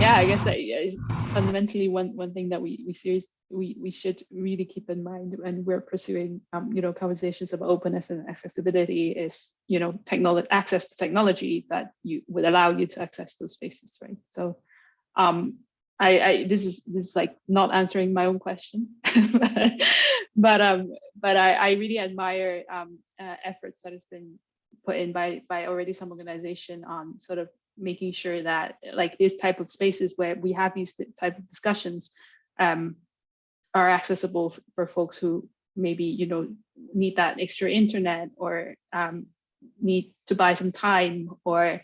B: yeah, I guess that, yeah, fundamentally one one thing that we we serious we we should really keep in mind when we're pursuing um, you know conversations about openness and accessibility is you know technology access to technology that you would allow you to access those spaces, right? So um, I, I this is this is like not answering my own question, but um but I, I really admire um uh, efforts that has been put in by by already some organization on sort of making sure that like this type of spaces where we have these type of discussions um, are accessible for folks who maybe you know need that extra internet or um, need to buy some time or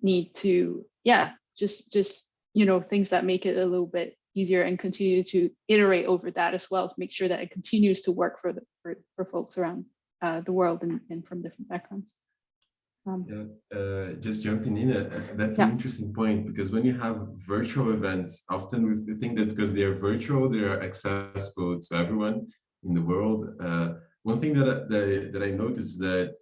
B: need to yeah just just you know things that make it a little bit easier and continue to iterate over that as well to make sure that it continues to work for the for, for folks around uh, the world and, and from different backgrounds. Um,
E: Yeah, uh, just jumping in, uh, uh, that's
B: Yeah.
E: an interesting point because when you have virtual events, often we think that because they are virtual, they are accessible to everyone in the world. Uh, one thing that, I- that, I- that I noticed that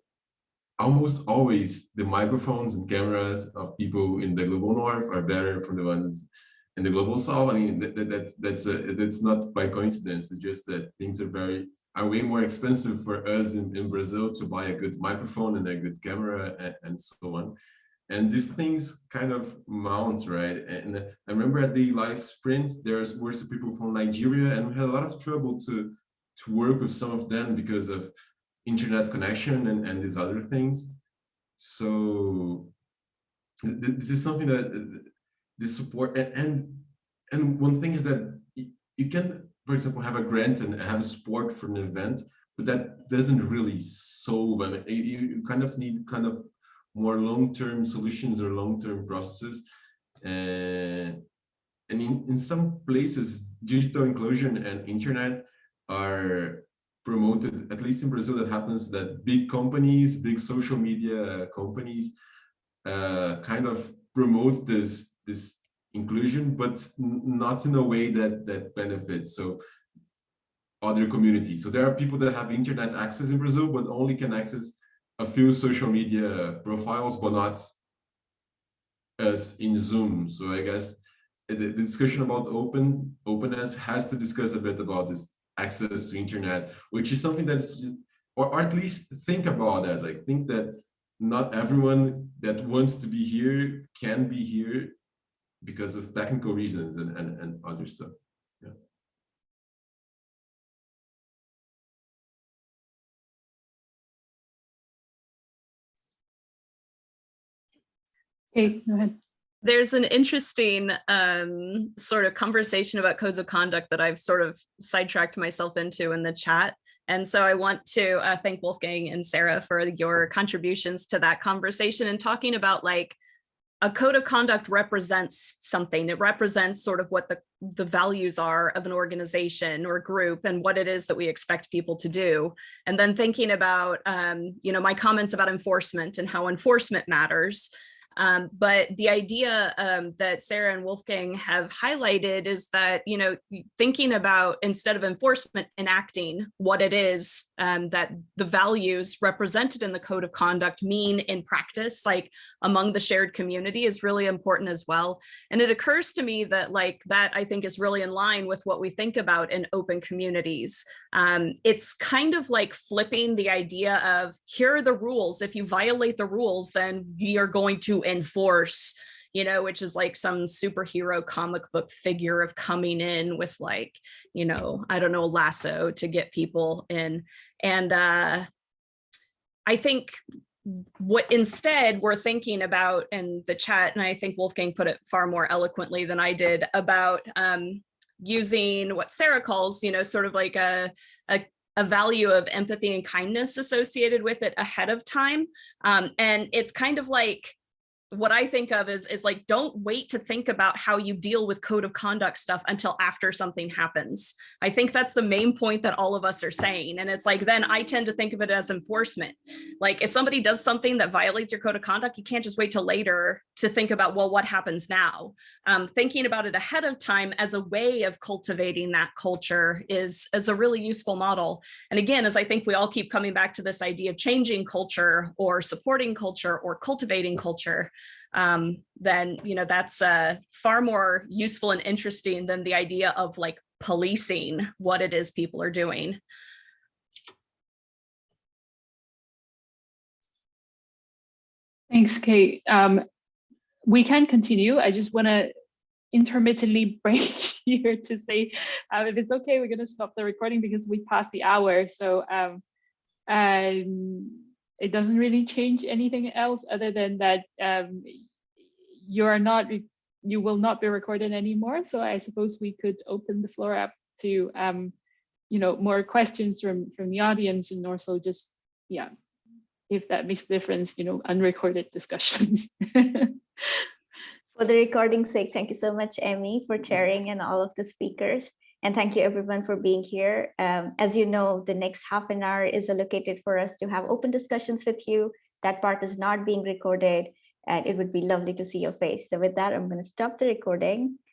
E: almost always the microphones and cameras of people in the global north are better from the ones in the global south. I mean, that, that, that that's a, that's not by coincidence. It's just that things are very are way more expensive for us in, in Brazil to buy a good microphone and a good camera and, and so on. And these things kind of mount, right? And I remember at the live sprint, there's were some people from Nigeria and we had a lot of trouble to, to work with some of them because of internet connection and, and these other things. So th- th- this is something that this support and, and and one thing is that you can for example, have a grant and have support for an event, but that doesn't really solve. I mean, you, you kind of need kind of more long-term solutions or long-term processes. Uh, and in, in some places, digital inclusion and internet are promoted, at least in Brazil, that happens that big companies, big social media companies, uh, kind of promote this, this inclusion, but not in a way that that benefits so other communities. So there are people that have internet access in Brazil, but only can access a few social media profiles, but not as in Zoom. So I guess the, discussion about open openness has to discuss a bit about this access to internet, which is something that's just, or, or at least think about that. Like think that not everyone that wants to be here can be here because of technical reasons and, and, and other stuff. Yeah.
B: Okay, go ahead.
D: There's an interesting um, sort of conversation about codes of conduct that I've sort of sidetracked myself into in the chat. And so I want to uh, thank Wolfgang and Sarah for your contributions to that conversation and talking about like a code of conduct represents something. It represents sort of what the, the values are of an organization or group and what it is that we expect people to do. And then thinking about, um, you know, my comments about enforcement and how enforcement matters. Um, but the idea um, that Sarah and Wolfgang have highlighted is that, you know, thinking about instead of enforcement, enacting what it is um, that the values represented in the code of conduct mean in practice, like among the shared community is really important as well. And it occurs to me that like that I think is really in line with what we think about in open communities. Um, it's kind of like flipping the idea of here are the rules. If you violate the rules, then we are going to enforce you know, which is like some superhero comic book figure of coming in with like, you know, I don't know, lasso to get people in. And uh, I think what instead we're thinking about in the chat, and I think Wolfgang put it far more eloquently than I did about um, using what Sarah calls, you know, sort of like a, a a value of empathy and kindness associated with it ahead of time. Um, and it's kind of like what I think of is, is like, don't wait to think about how you deal with code of conduct stuff until after something happens. I think that's the main point that all of us are saying. And it's like, then I tend to think of it as enforcement. Like if somebody does something that violates your code of conduct, you can't just wait till later to think about, well, what happens now? Um, thinking about it ahead of time as a way of cultivating that culture is, is a really useful model. And again, as I think we all keep coming back to this idea of changing culture or supporting culture or cultivating culture, um, then you know that's uh, far more useful and interesting than the idea of like policing what it is people are doing.
B: Thanks, Kate. Um, we can continue. I just want to intermittently break here to say uh, if it's okay, we're going to stop the recording because we passed the hour. So um, um, it doesn't really change anything else other than that um, you are not, you will not be recorded anymore. So I suppose we could open the floor up to, um, you know, more questions from from the audience and also just, yeah, if that makes a difference, you know, unrecorded discussions.
A: For the recording's sake, thank you so much, Emmy, for chairing and all of the speakers. And thank you everyone for being here. Um, as you know, the next half an hour is allocated for us to have open discussions with you. That part is not being recorded and it would be lovely to see your face. So with that, I'm going to stop the recording